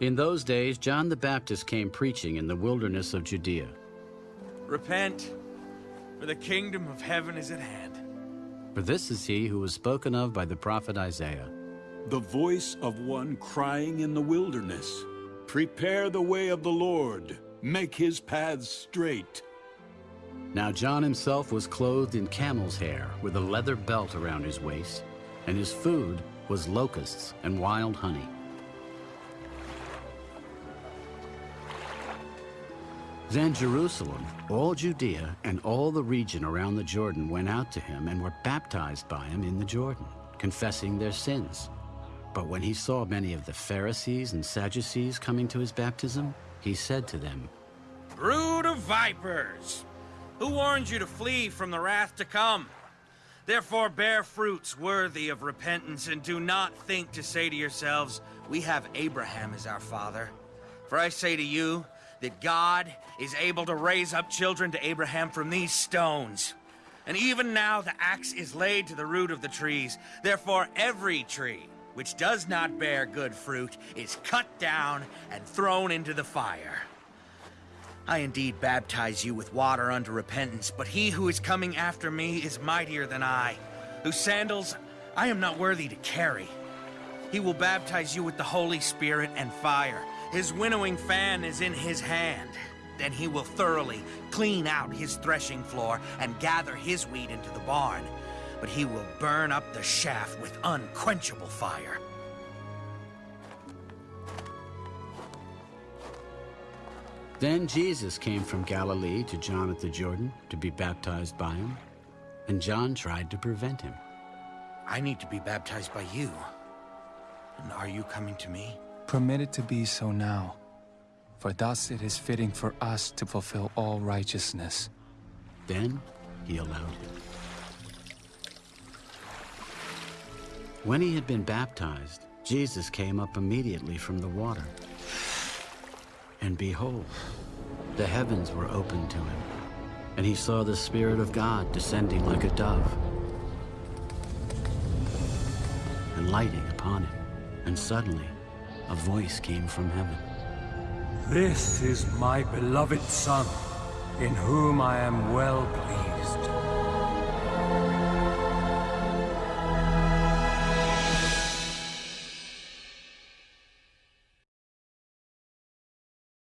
In those days, John the Baptist came preaching in the wilderness of Judea. Repent, for the kingdom of heaven is at hand. For this is he who was spoken of by the prophet Isaiah. The voice of one crying in the wilderness, Prepare the way of the Lord, make his paths straight. Now John himself was clothed in camel's hair, with a leather belt around his waist, and his food was locusts and wild honey. Then Jerusalem, all Judea, and all the region around the Jordan went out to him and were baptized by him in the Jordan, confessing their sins. But when he saw many of the Pharisees and Sadducees coming to his baptism, he said to them, Brood of vipers! Who warned you to flee from the wrath to come? Therefore bear fruits worthy of repentance, and do not think to say to yourselves, We have Abraham as our father. For I say to you that God is able to raise up children to Abraham from these stones. And even now the axe is laid to the root of the trees. Therefore every tree which does not bear good fruit is cut down and thrown into the fire. I indeed baptize you with water unto repentance, but he who is coming after me is mightier than I, whose sandals I am not worthy to carry. He will baptize you with the Holy Spirit and fire. His winnowing fan is in his hand. Then he will thoroughly clean out his threshing floor and gather his wheat into the barn but he will burn up the shaft with unquenchable fire. Then Jesus came from Galilee to John at the Jordan to be baptized by him, and John tried to prevent him. I need to be baptized by you. And are you coming to me? Permit it to be so now, for thus it is fitting for us to fulfill all righteousness. Then he allowed him. When he had been baptized, Jesus came up immediately from the water. And behold, the heavens were opened to him, and he saw the Spirit of God descending like a dove and lighting upon him. And suddenly, a voice came from heaven. This is my beloved Son, in whom I am well pleased.